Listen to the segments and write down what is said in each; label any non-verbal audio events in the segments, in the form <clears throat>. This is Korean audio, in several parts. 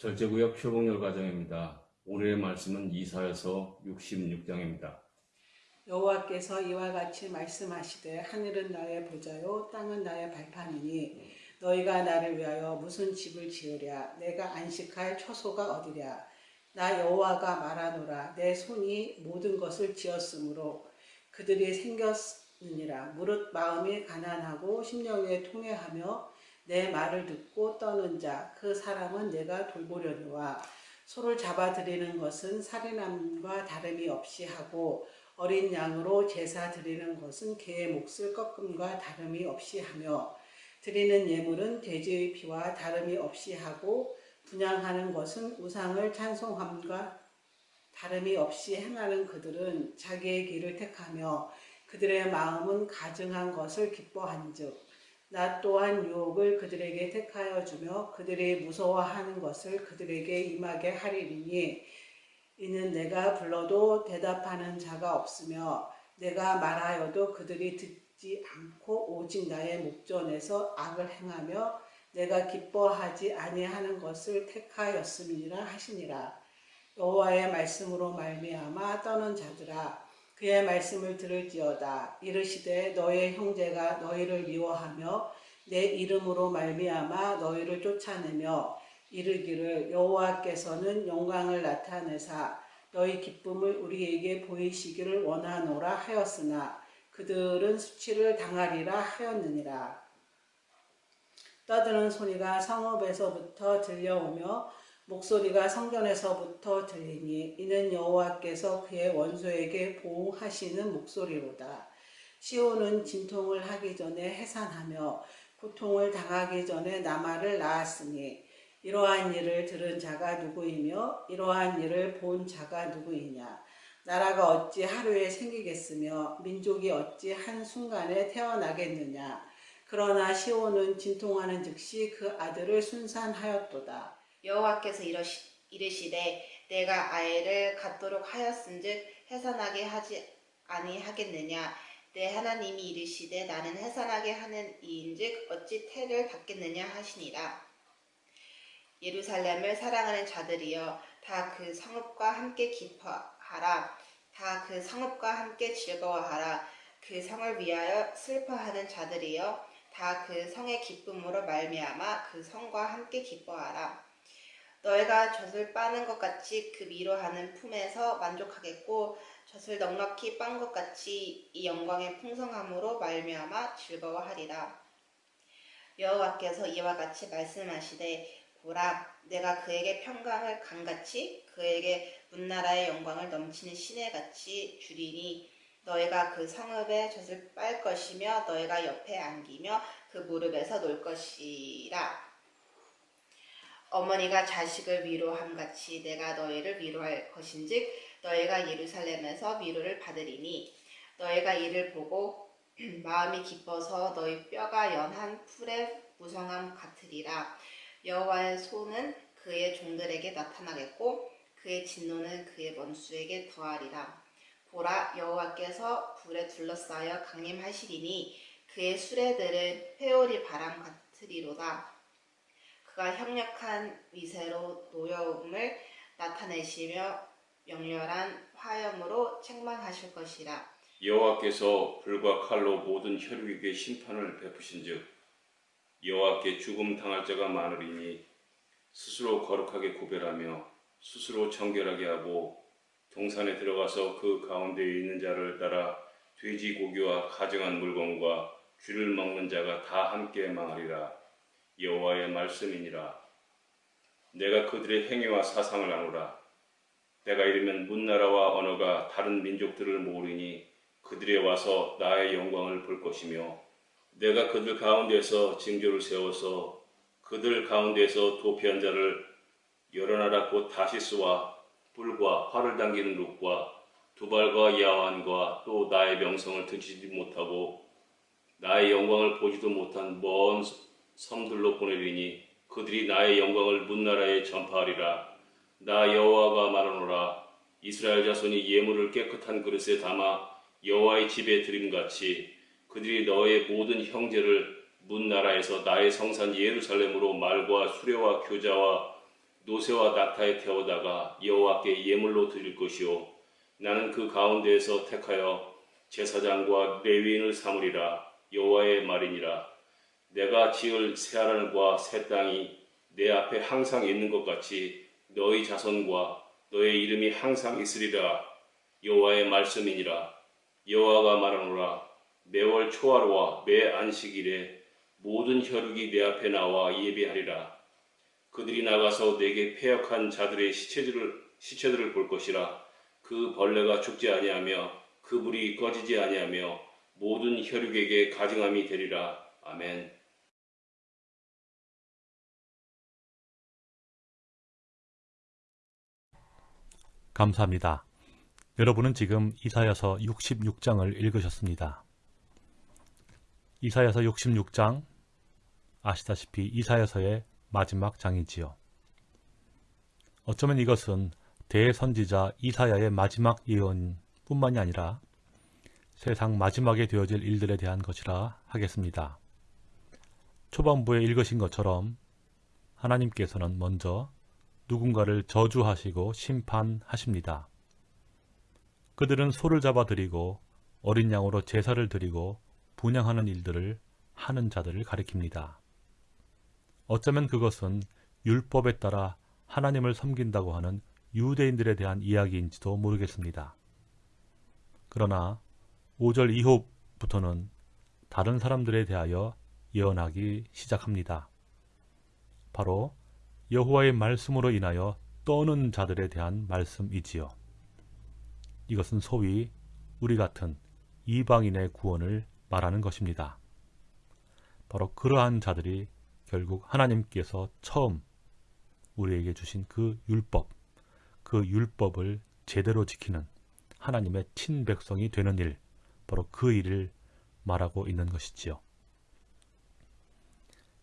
절제구역 표본열 과정입니다. 오늘의 말씀은 이사여서 66장입니다. 여호와께서 이와 같이 말씀하시되 하늘은 나의 보좌요 땅은 나의 발판이니 너희가 나를 위하여 무슨 집을 지으랴 내가 안식할 처소가 어디랴 나 여호와가 말하노라 내 손이 모든 것을 지었으므로 그들이 생겼느니라 무릇 마음이 가난하고 심령에 통회하며 내 말을 듣고 떠는 자 그 사람은 내가 돌보려니와 소를 잡아들이는 것은 살인함과 다름이 없이 하고 어린 양으로 제사 드리는 것은 개의 몫을 꺾음과 다름이 없이 하며 드리는 예물은 돼지의 피와 다름이 없이 하고 분양하는 것은 우상을 찬송함과 다름이 없이 행하는 그들은 자기의 길을 택하며 그들의 마음은 가증한 것을 기뻐한즉 나 또한 유혹을 그들에게 택하여 주며 그들이 무서워하는 것을 그들에게 임하게 하리니 이는 내가 불러도 대답하는 자가 없으며 내가 말하여도 그들이 듣지 않고 오직 나의 목전에서 악을 행하며 내가 기뻐하지 아니하는 것을 택하였음이라 하시니라. 여호와의 말씀으로 말미암아 떠는 자들아 그의 말씀을 들을지어다. 이르시되 너의 형제가 너희를 미워하며 내 이름으로 말미암아 너희를 쫓아내며 이르기를 여호와께서는 영광을 나타내사 너희 기쁨을 우리에게 보이시기를 원하노라 하였으나 그들은 수치를 당하리라 하였느니라. 떠드는 소리가 성읍에서부터 들려오며 목소리가 성전에서부터 들리니 이는 여호와께서 그의 원수에게 보호하시는 목소리로다. 시온은 진통을 하기 전에 해산하며 고통을 당하기 전에 나마를 낳았으니 이러한 일을 들은 자가 누구이며 이러한 일을 본 자가 누구이냐? 나라가 어찌 하루에 생기겠으며 민족이 어찌 한순간에 태어나겠느냐? 그러나 시온은 진통하는 즉시 그 아들을 순산하였도다 여호와께서 이러시, 이르시되 내가 아이를 갖도록 하였은즉 해산하게 하지 아니하겠느냐? 내 하나님이 이르시되 나는 해산하게 하는 이인즉 어찌 태를 받겠느냐 하시니라. 예루살렘을 사랑하는 자들이여 다 그 성읍과 함께 기뻐하라. 다 그 성읍과 함께 즐거워하라. 그 성을 위하여 슬퍼하는 자들이여 다 그 성의 기쁨으로 말미암아 그 성과 함께 기뻐하라 너희가 젖을 빠는 것 같이 그 위로하는 품에서 만족하겠고 젖을 넉넉히 빤 것 같이 이 영광의 풍성함으로 말미암아 즐거워하리라. 여호와께서 이와 같이 말씀하시되 보라 내가 그에게 평강을 강같이 그에게 문나라의 영광을 넘치는 시내같이 주리니 너희가 그 성읍에 젖을 빨 것이며 너희가 옆에 안기며 그 무릎에서 놀 것이라. 어머니가 자식을 위로함 같이 내가 너희를 위로할 것인즉 너희가 예루살렘에서 위로를 받으리니 너희가 이를 보고 <clears throat> 마음이 기뻐서 너희 뼈가 연한 풀의 무성함 같으리라. 여호와의 손은 그의 종들에게 나타나겠고 그의 진노는 그의 원수에게 더하리라. 보라 여호와께서 불에 둘러싸여 강림하시리니 그의 수레들은 회오리 바람 같으리로다 그가 협력한 위세로 노여움을 나타내시며 명렬한 화염으로 책망하실 것이라. 여호와께서 불과 칼로 모든 혈육에게 심판을 베푸신즉 여호와께 죽음 당할 자가 많으리니 스스로 거룩하게 구별하며 스스로 정결하게 하고 동산에 들어가서 그 가운데에 있는 자를 따라 돼지 고기와 가증한 물건과 쥐를 먹는 자가 다 함께 망하리라. 여호와의 말씀이니라. 내가 그들의 행위와 사상을 아노라. 내가 이르면 문나라와 언어가 다른 민족들을 모으리니 그들에 와서 나의 영광을 볼 것이며 내가 그들 가운데서 징조를 세워서 그들 가운데서 도피한 자를 여러 나라 곧 다시스와 뿔과 활을 당기는 룩과 두발과 야완과 또 나의 명성을 듣지 못하고 나의 영광을 보지도 못한 먼 섬들로 보내리니 그들이 나의 영광을 문나라에 전파하리라. 나 여호와가 말하노라. 이스라엘 자손이 예물을 깨끗한 그릇에 담아 여호와의 집에 드림같이 그들이 너의 모든 형제를 문나라에서 나의 성산 예루살렘으로 말과 수레와 교자와 노새와 낙타에 태우다가 여호와께 예물로 드릴 것이요 나는 그 가운데에서 택하여 제사장과 레위인을 삼으리라 여호와의 말이니라 내가 지을 새 하늘과 새 땅이 내 앞에 항상 있는 것 같이 너희 자손과 너의 이름이 항상 있으리라. 여호와의 말씀이니라. 여호와가 말하노라. 매월 초하루와 매 안식일에 모든 혈육이 내 앞에 나와 예배하리라. 그들이 나가서 내게 패역한 자들의 시체들을 시체들을 볼 것이라. 그 벌레가 죽지 아니하며 그 불이 꺼지지 아니하며 모든 혈육에게 가증함이 되리라. 아멘. 감사합니다. 여러분은 지금 이사야서 66장을 읽으셨습니다. 이사야서 66장 아시다시피 이사야서의 마지막 장이지요. 어쩌면 이것은 대선지자 이사야의 마지막 예언뿐만이 아니라 세상 마지막에 되어질 일들에 대한 것이라 하겠습니다. 초반부에 읽으신 것처럼 하나님께서는 먼저 누군가를 저주하시고 심판하십니다. 그들은 소를 잡아 드리고 어린 양으로 제사를 드리고 분양하는 일들을 하는 자들을 가리킵니다. 어쩌면 그것은 율법에 따라 하나님을 섬긴다고 하는 유대인들에 대한 이야기인지도 모르겠습니다. 그러나 5절 이후부터는 다른 사람들에 대하여 예언하기 시작합니다. 바로 여호와의 말씀으로 인하여 떠는 자들에 대한 말씀이지요. 이것은 소위 우리 같은 이방인의 구원을 말하는 것입니다. 바로 그러한 자들이 결국 하나님께서 처음 우리에게 주신 그 율법, 그 율법을 제대로 지키는 하나님의 친백성이 되는 일, 바로 그 일을 말하고 있는 것이지요.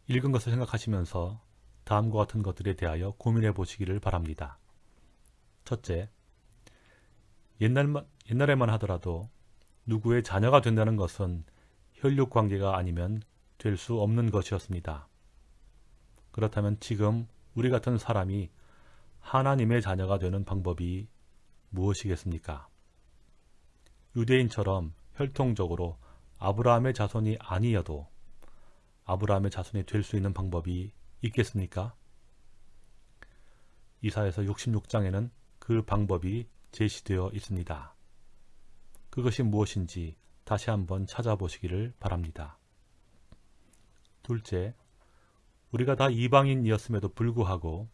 읽은 것을 생각하시면서 다음과 같은 것들에 대하여 고민해 보시기를 바랍니다. 첫째, 옛날만, 옛날에만 하더라도 누구의 자녀가 된다는 것은 혈육 관계가 아니면 될 수 없는 것이었습니다. 그렇다면 지금 우리 같은 사람이 하나님의 자녀가 되는 방법이 무엇이겠습니까? 유대인처럼 혈통적으로 아브라함의 자손이 아니어도 아브라함의 자손이 될 수 있는 방법이 있겠습니까? 이사에서 66장에는 그 방법이 제시되어 있습니다. 그것이 무엇인지 다시 한번 찾아보시기를 바랍니다. 둘째, 우리가 다 이방인이었음에도 불구하고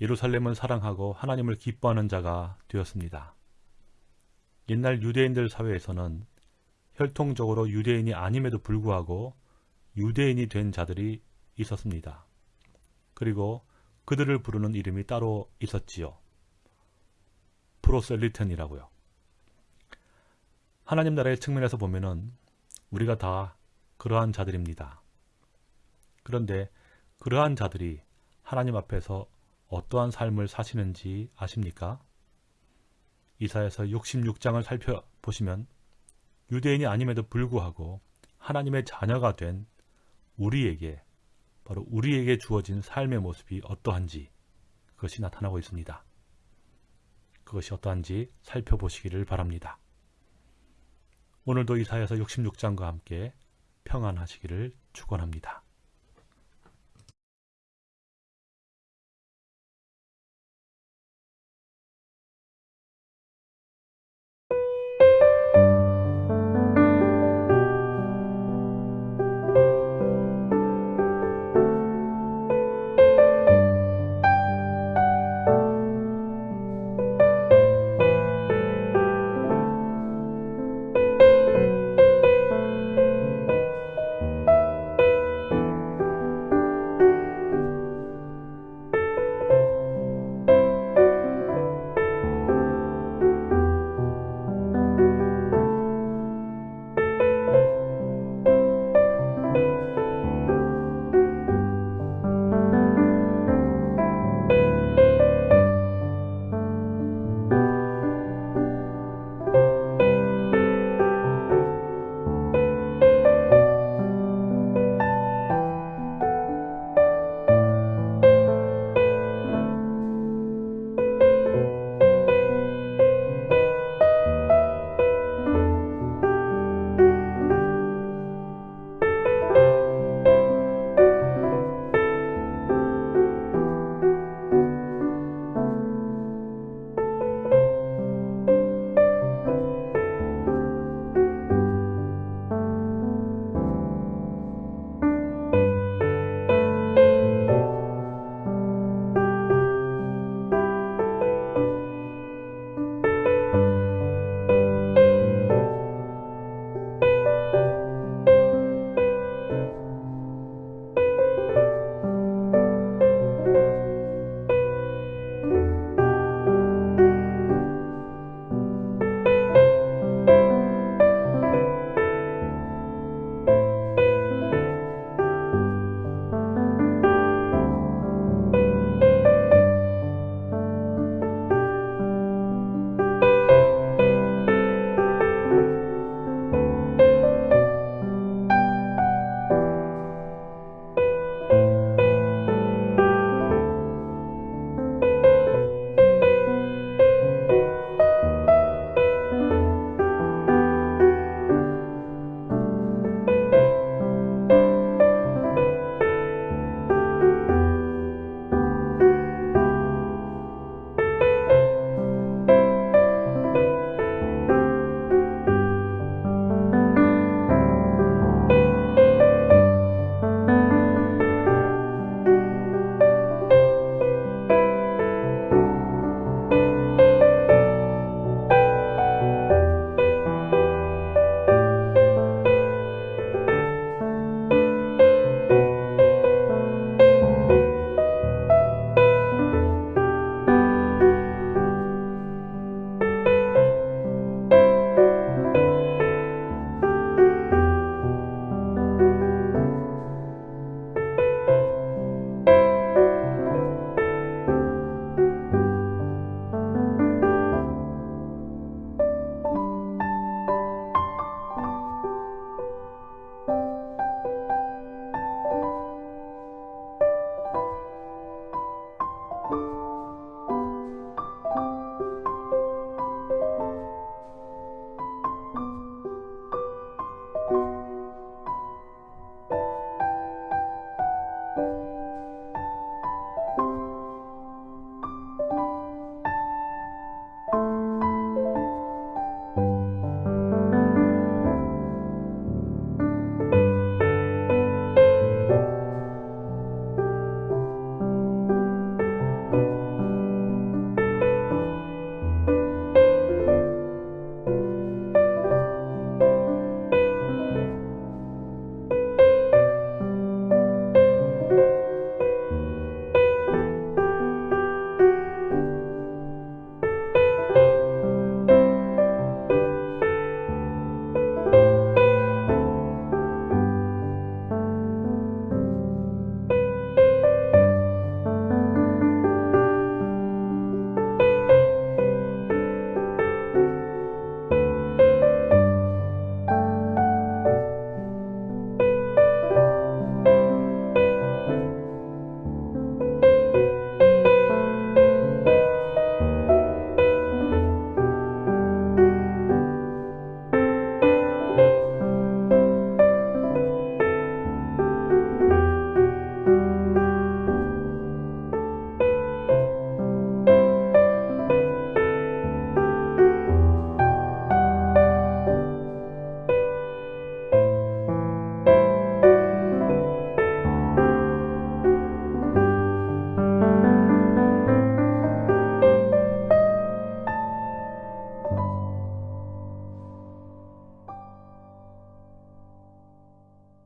예루살렘을 사랑하고 하나님을 기뻐하는 자가 되었습니다. 옛날 유대인들 사회에서는 혈통적으로 유대인이 아님에도 불구하고 유대인이 된 자들이 있었습니다. 그리고 그들을 부르는 이름이 따로 있었지요. 프로셀리텐이라고요. 하나님 나라의 측면에서 보면은 우리가 다 그러한 자들입니다. 그런데 그러한 자들이 하나님 앞에서 어떠한 삶을 사시는지 아십니까? 이사에서 66장을 살펴보시면 유대인이 아님에도 불구하고 하나님의 자녀가 된 우리에게 바로 우리에게 주어진 삶의 모습이 어떠한지 그것이 나타나고 있습니다. 그것이 어떠한지 살펴보시기를 바랍니다. 오늘도 이사에서 66장과 함께 평안하시기를 축원합니다.